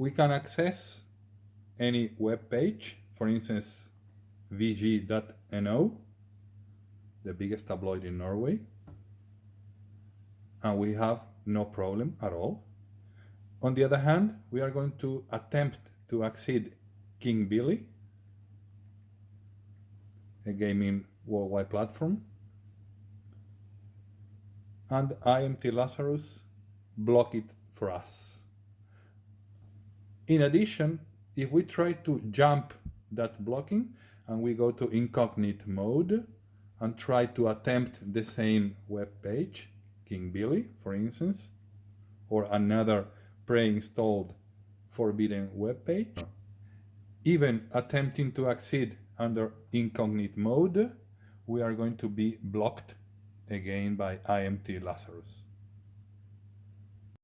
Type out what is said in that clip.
we can access any web page, for instance, vg.no, the biggest tabloid in Norway, and we have no problem at all. On the other hand, we are going to attempt to accede King Billy, a gaming worldwide platform, and IMT Lazarus block it for us. In addition, if we try to jump that blocking and we go to incognito mode and try to attempt the same web page, King Billy, for instance, or another pre-installed forbidden web page, even attempting to accede under incognito mode, we are going to be blocked again by IMT Lazarus.